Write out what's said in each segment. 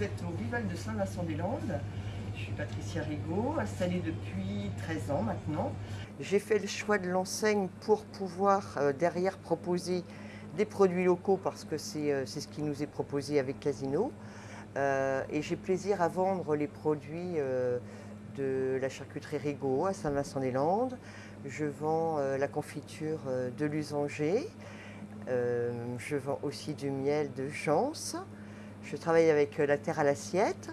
Vous êtes au Vival de Saint-Vincent-des-Landes. Je suis Patricia Rigaud, installée depuis 13 ans maintenant. J'ai fait le choix de l'enseigne pour pouvoir euh, derrière proposer des produits locaux parce que c'est euh, ce qui nous est proposé avec Casino. Euh, et j'ai plaisir à vendre les produits de la charcuterie Rigaud à Saint-Vincent-des-Landes. Je vends la confiture de l'usanger. Je vends aussi du miel de Jance. Je travaille avec euh, la terre à l'assiette.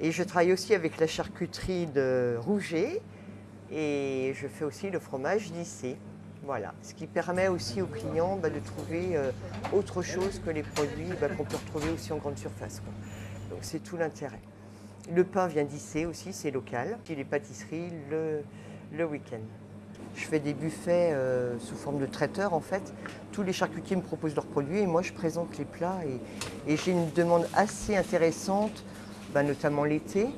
Et je travaille aussi avec la charcuterie de Rouget. Et je fais aussi le fromage d'Issé. Voilà, ce qui permet aussi aux clients bah, de trouver euh, autre chose que les produits bah, qu'on peut retrouver aussi en grande surface. Donc c'est tout l'intérêt. Le pain vient d'Issé aussi, c'est local. Et les pâtisseries le week-end. Je fais des buffets euh, sous forme de traiteur en fait. Tous les charcutiers me proposent leurs produits et moi je présente les plats. Et, j'ai une demande assez intéressante, bah, notamment l'été,